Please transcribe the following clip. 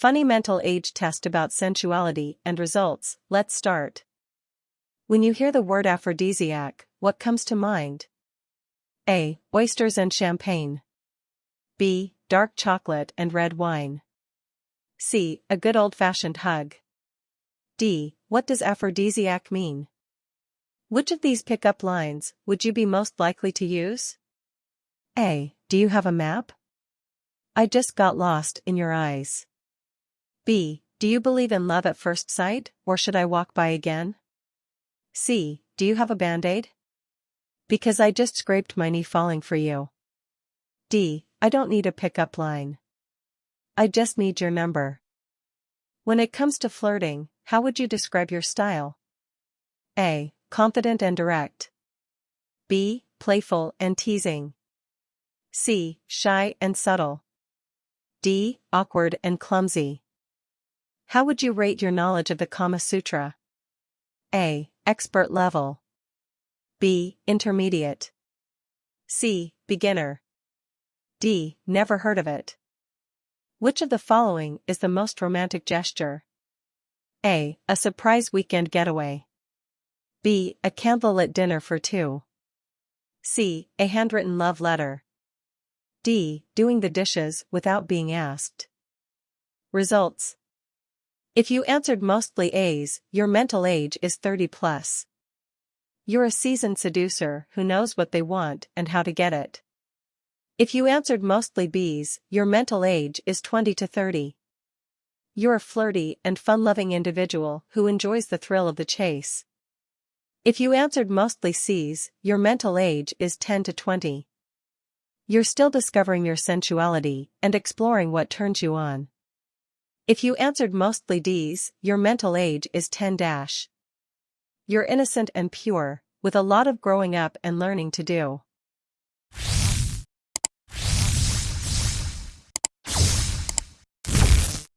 Funny mental age test about sensuality and results, let's start. When you hear the word aphrodisiac, what comes to mind? A. Oysters and champagne. B. Dark chocolate and red wine. C. A good old-fashioned hug. D. What does aphrodisiac mean? Which of these pickup lines would you be most likely to use? A. Do you have a map? I just got lost in your eyes. B. Do you believe in love at first sight, or should I walk by again? C. Do you have a band-aid? Because I just scraped my knee falling for you. D. I don't need a pickup line. I just need your number. When it comes to flirting, how would you describe your style? A. Confident and direct. B. Playful and teasing. C. Shy and subtle. D. Awkward and clumsy. How would you rate your knowledge of the Kama Sutra? A. Expert level. B. Intermediate. C. Beginner. D. Never heard of it. Which of the following is the most romantic gesture? A. A surprise weekend getaway. B. A candlelit dinner for two. C. A handwritten love letter. D. Doing the dishes without being asked. Results. If you answered mostly A's, your mental age is 30 plus. You're a seasoned seducer who knows what they want and how to get it. If you answered mostly B's, your mental age is 20 to 30. You're a flirty and fun-loving individual who enjoys the thrill of the chase. If you answered mostly C's, your mental age is 10 to 20. You're still discovering your sensuality and exploring what turns you on. If you answered mostly D's, your mental age is 10 dash. You're innocent and pure, with a lot of growing up and learning to do.